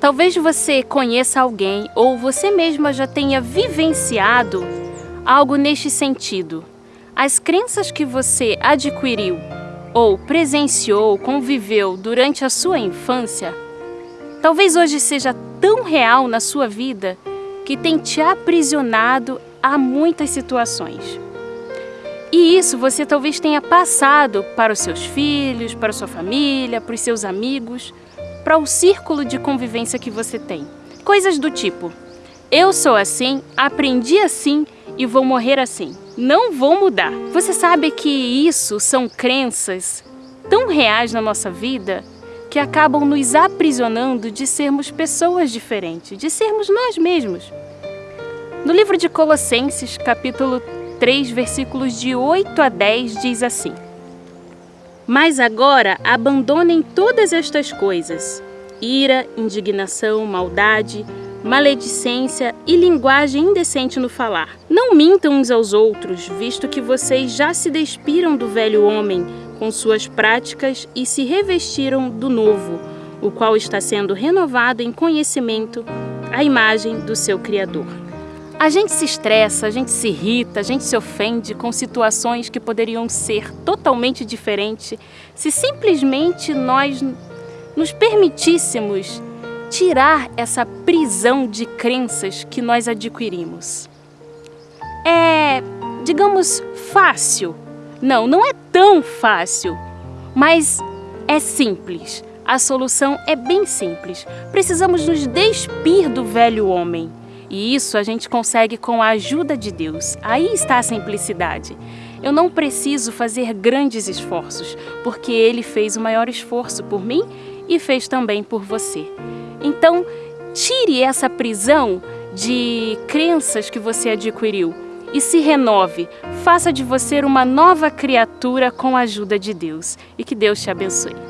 Talvez você conheça alguém ou você mesma já tenha vivenciado algo neste sentido. As crenças que você adquiriu ou presenciou, conviveu durante a sua infância, talvez hoje seja tão real na sua vida que tem te aprisionado a muitas situações. E isso você talvez tenha passado para os seus filhos, para a sua família, para os seus amigos, para o círculo de convivência que você tem. Coisas do tipo, eu sou assim, aprendi assim e vou morrer assim. Não vou mudar. Você sabe que isso são crenças tão reais na nossa vida que acabam nos aprisionando de sermos pessoas diferentes, de sermos nós mesmos. No livro de Colossenses, capítulo 3, versículos de 8 a 10, diz assim: Mas agora abandonem todas estas coisas: ira, indignação, maldade, maledicência e linguagem indecente no falar. Não mintam uns aos outros, visto que vocês já se despiram do velho homem com suas práticas e se revestiram do novo, o qual está sendo renovado em conhecimento à imagem do seu Criador. A gente se estressa, a gente se irrita, a gente se ofende com situações que poderiam ser totalmente diferentes se simplesmente nós nos permitíssemos tirar essa prisão de crenças que nós adquirimos. É, digamos, fácil. Não, não é tão fácil, mas é simples. A solução é bem simples. Precisamos nos despir do velho homem e isso a gente consegue com a ajuda de Deus. Aí está a simplicidade. Eu não preciso fazer grandes esforços, porque Ele fez o maior esforço por mim e fez também por você. Então, tire essa prisão de crenças que você adquiriu e se renove. Faça de você uma nova criatura com a ajuda de Deus. E que Deus te abençoe.